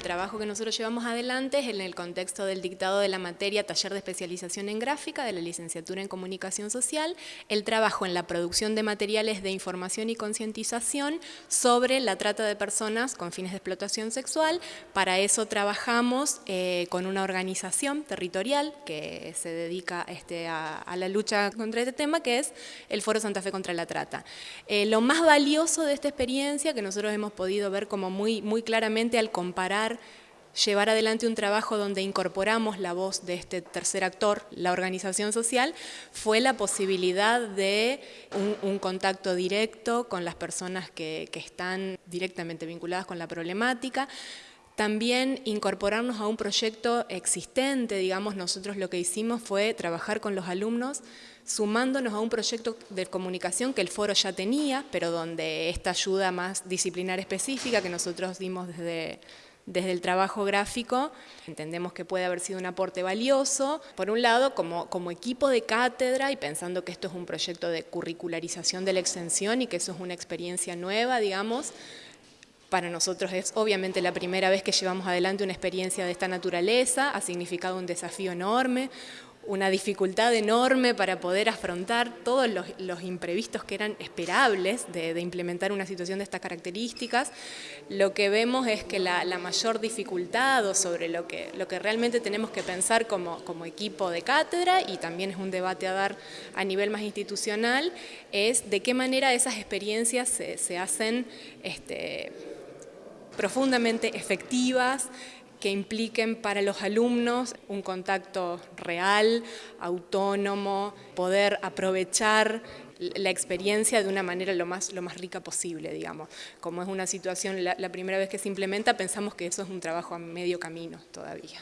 trabajo que nosotros llevamos adelante es en el contexto del dictado de la materia Taller de Especialización en Gráfica de la Licenciatura en Comunicación Social, el trabajo en la producción de materiales de información y concientización sobre la trata de personas con fines de explotación sexual. Para eso trabajamos eh, con una organización territorial que se dedica este, a, la lucha contra este tema, que es el Foro Santa Fe contra la Trata. Eh, lo más valioso de esta experiencia, que nosotros hemos podido ver como muy, muy claramente al comparar llevar adelante un trabajo donde incorporamos la voz de este tercer actor, la organización social, fue la posibilidad de un, contacto directo con las personas que, que están directamente vinculadas con la problemática, también incorporarnos a un proyecto existente, digamos, nosotros lo que hicimos fue trabajar con los alumnos sumándonos a un proyecto de comunicación que el foro ya tenía, pero donde esta ayuda más disciplinar específica que nosotros dimos desde, desde el trabajo gráfico, entendemos que puede haber sido un aporte valioso, por un lado como, equipo de cátedra y pensando que esto es un proyecto de curricularización de la extensión y que eso es una experiencia nueva, digamos, para nosotros es obviamente la primera vez que llevamos adelante una experiencia de esta naturaleza, ha significado un desafío enorme, una dificultad enorme para poder afrontar todos los, imprevistos que eran esperables de, implementar una situación de estas características. Lo que vemos es que la, mayor dificultad o sobre lo que, lo que realmente tenemos que pensar como, como equipo de cátedra y también es un debate a dar a nivel más institucional, es de qué manera esas experiencias se, se hacen este, profundamente efectivas, que impliquen para los alumnos un contacto real, autónomo, poder aprovechar la experiencia de una manera lo más, lo más rica posible, digamos. Como es una situación, la, la primera vez que se implementa, pensamos que eso es un trabajo a medio camino todavía.